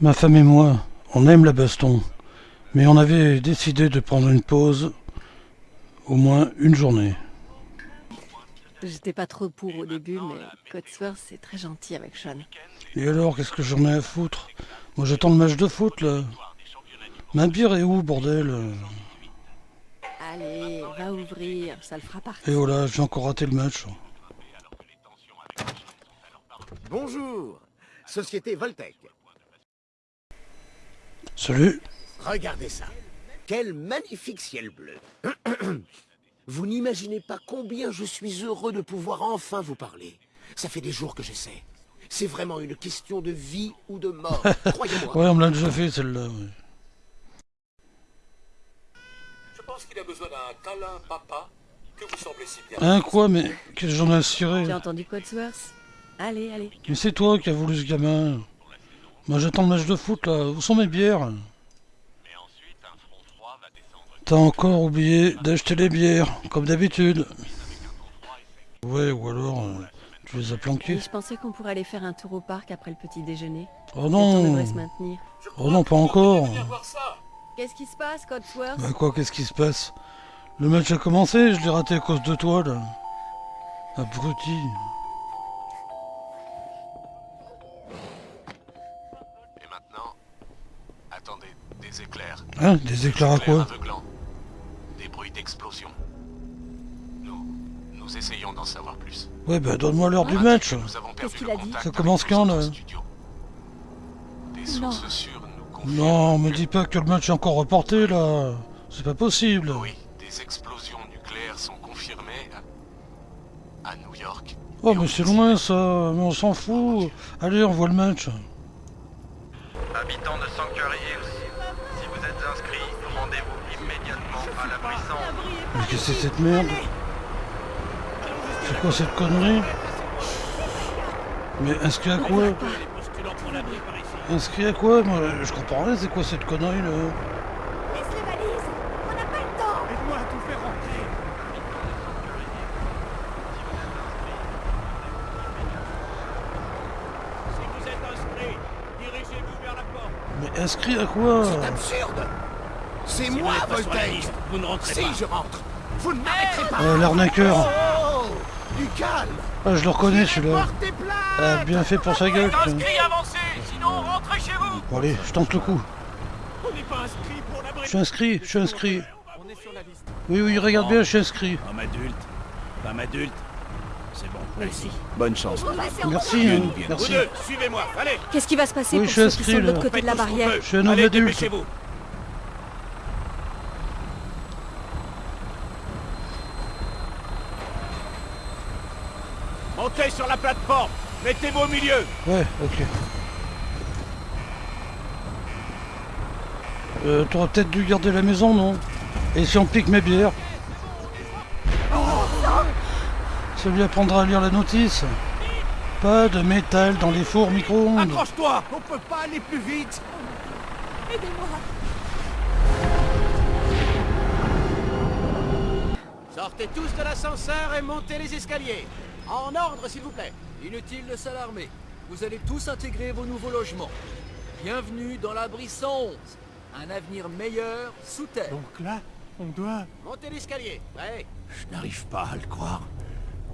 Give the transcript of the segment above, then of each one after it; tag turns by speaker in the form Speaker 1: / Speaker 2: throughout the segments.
Speaker 1: Ma femme et moi, on aime la baston, mais on avait décidé de prendre une pause, au moins une journée.
Speaker 2: J'étais pas trop pour au début, mais Cotsworth c'est très gentil avec Sean.
Speaker 1: Et alors, qu'est-ce que j'en ai à foutre? Moi j'attends le match de foot là. Ma bière est où, bordel?
Speaker 2: Allez, va ouvrir, ça le fera partir.
Speaker 1: Et voilà, j'ai encore raté le match.
Speaker 3: Bonjour, Société Voltec.
Speaker 1: Salut
Speaker 3: Regardez ça. Quel magnifique ciel bleu. Vous n'imaginez pas combien je suis heureux de pouvoir enfin vous parler. Ça fait des jours que j'essaie. C'est vraiment une question de vie ou de mort, croyez-moi.
Speaker 1: Ouais, on me l'a déjà fait celle-là. ouais.
Speaker 4: Je pense qu'il a besoin d'un câlin papa que vous semblez si bien.
Speaker 1: Hein, quoi Mais qu'est-ce que j'en ai cirer
Speaker 2: J'ai entendu Cotsworth Allez, allez.
Speaker 1: Mais c'est toi qui as voulu ce gamin. Moi j'attends le match de foot là. Où sont mes bières T'as encore oublié d'acheter les bières, comme d'habitude. Ouais, ou alors euh, tu les as
Speaker 2: Et
Speaker 1: planquées.
Speaker 2: je pensais qu'on pourrait aller faire un tour au parc après le petit déjeuner.
Speaker 1: Oh non
Speaker 2: devrait se maintenir.
Speaker 1: Oh non, pas encore.
Speaker 2: Qu'est-ce qui se passe, Cotsworth?
Speaker 1: Bah quoi, qu'est-ce qui se passe? Le match a commencé, je l'ai raté à cause de toi là. Abruti.
Speaker 4: Des éclairs.
Speaker 1: Hein Des éclairs à quoi
Speaker 4: aveuglants. Des bruits d'explosion. Nous, nous essayons d'en savoir plus.
Speaker 1: Ouais bah donne-moi l'heure du match.
Speaker 4: Nous avons perdu
Speaker 2: qu'il
Speaker 4: le
Speaker 2: a dit
Speaker 4: contact
Speaker 1: Ça commence quand, là.
Speaker 4: Des sources sûres nous.
Speaker 1: Non, me dis pas que le match est encore reporté là. C'est pas possible.
Speaker 4: Oui, des explosions nucléaires sont confirmées à, à New York.
Speaker 1: Oh mais c'est loin ça, mais on s'en fout. Allez, on voit le match.
Speaker 5: Habitants de Sanctuary Hills, si vous êtes inscrits, rendez-vous immédiatement à la Brissande.
Speaker 1: Mais qu'est-ce que c'est cette merde C'est quoi cette connerie Mais inscrit à quoi Inscrit à quoi Moi je comprends rien, c'est quoi cette connerie là
Speaker 6: Laisse les valises. On n'a pas le temps.
Speaker 7: Aide-moi à tout faire rentrer. Si vous êtes inscrit, dirigez-vous vers la porte.
Speaker 1: Mais inscrit à quoi
Speaker 3: C'est absurde C'est moi,
Speaker 7: liste, Vous ne rentrez
Speaker 3: Si,
Speaker 7: pas.
Speaker 3: je rentre Vous ne m'arrêterez pas
Speaker 1: Euh, l'arnaqueur
Speaker 3: Oh Du calme
Speaker 1: Ah je le reconnais celui-là. Ah, bien fait pour sa gueule.
Speaker 7: Inscrit, avancez Sinon, rentrez chez vous
Speaker 1: Bon allez, je tente le coup.
Speaker 7: On n'est pas inscrit pour la
Speaker 1: Je suis inscrit, je suis inscrit.
Speaker 7: On est sur la liste.
Speaker 1: Oui, oui, regarde bien, je suis inscrit.
Speaker 7: Homme adulte. Femme adulte. C'est bon.
Speaker 2: Merci.
Speaker 7: Bonne chance.
Speaker 1: Merci, hein,
Speaker 7: Vous
Speaker 1: merci.
Speaker 7: deux, suivez-moi. Allez
Speaker 2: Qu'est-ce qui va se passer
Speaker 1: Oui,
Speaker 2: pour
Speaker 1: je suis
Speaker 2: ceux qui
Speaker 1: inscrit,
Speaker 2: sont de l'autre côté de la barrière.
Speaker 1: Je suis un homme
Speaker 7: Allez,
Speaker 1: adulte.
Speaker 7: Montez sur la plateforme. Mettez-vous au milieu.
Speaker 1: Ouais, ok. Euh, t'aurais peut-être dû garder la maison, non? Et si on pique mes bières? Ça lui apprendra à lire la notice. Pas de métal dans les fours micro-ondes.
Speaker 7: Accroche-toi. On peut pas aller plus vite.
Speaker 3: Sortez tous de l'ascenseur et montez les escaliers En ordre, s'il vous plaît
Speaker 8: Inutile de s'alarmer. Vous allez tous intégrer vos nouveaux logements. Bienvenue dans l'abri 111. Un avenir meilleur sous terre.
Speaker 7: Donc là, on doit...
Speaker 3: Montez l'escalier Ouais
Speaker 7: Je n'arrive pas à le croire.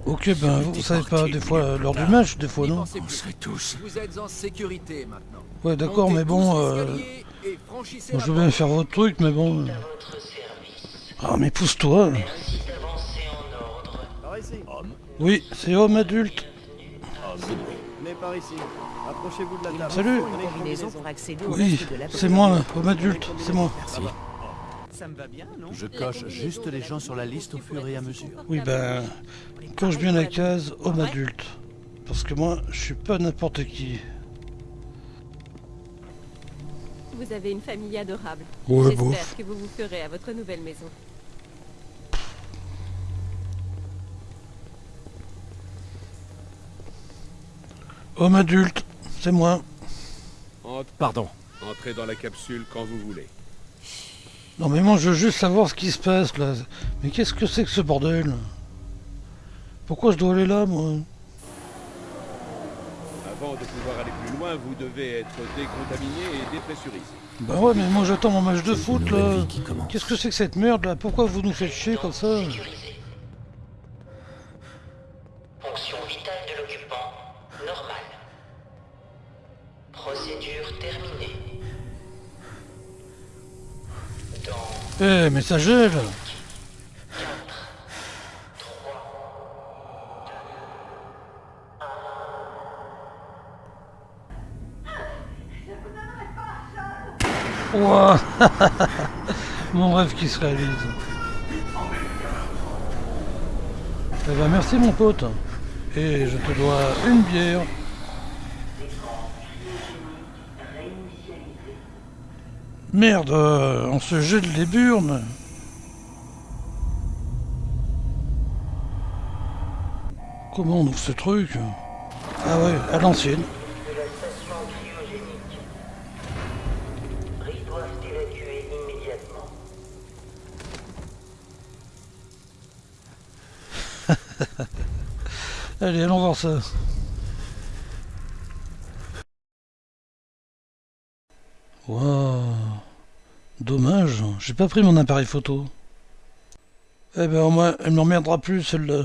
Speaker 1: Ok, ben vous savez pas, des fois, lors du match, des fois, non
Speaker 7: On serait tous...
Speaker 8: Vous êtes en sécurité maintenant.
Speaker 1: Ouais, d'accord, mais bon, euh, je veux bien faire votre truc, mais bon... Ah, mais pousse-toi
Speaker 9: Par ici.
Speaker 1: Oui, c'est homme adulte.
Speaker 9: Venez par ici. Approchez-vous de la table.
Speaker 1: Salut Oui, c'est moi, homme adulte, c'est moi.
Speaker 9: Ça me va bien, non?
Speaker 10: Je coche juste les gens sur la liste au fur et à mesure.
Speaker 1: Oui, ben, coche bien la case homme adulte. Parce que moi, je suis pas n'importe qui.
Speaker 2: Vous avez une famille adorable.
Speaker 1: Ouais,
Speaker 2: J'espère que vous vous ferez à votre nouvelle maison.
Speaker 1: Homme adulte, c'est moi.
Speaker 10: Pardon.
Speaker 4: Entrez dans la capsule quand vous voulez.
Speaker 1: Non mais moi je veux juste savoir ce qui se passe là. Mais qu'est-ce que c'est que ce bordel? Pourquoi je dois aller là moi?
Speaker 7: Avant de pouvoir aller plus loin, vous devez être décontaminé et dépressurisé.
Speaker 1: Bah ouais, mais moi j'attends mon match de foot là. Qu'est-ce que c'est que cette merde là? Pourquoi vous nous faites chier comme ça?
Speaker 11: Normale. Procédure terminée. Dans
Speaker 1: Eh, mais ça gèle Ouah Mon rêve qui se réalise. Eh ben merci mon pote. Et je te dois une bière. Merde, euh, on se jette les burnes. Comment on ouvre ce truc? Ah ouais, à l'ancienne. Allez, allons voir ça. Dommage, j'ai pas pris mon appareil photo. Eh ben au moins, elle m'emmerdera plus celle-là.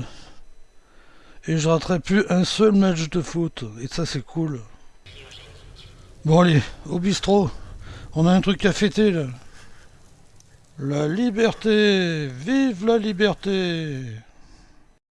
Speaker 1: Et je raterai plus un seul match de foot. Et ça c'est cool. Bon allez, au bistrot. On a un truc à fêter là. La liberté Vive la liberté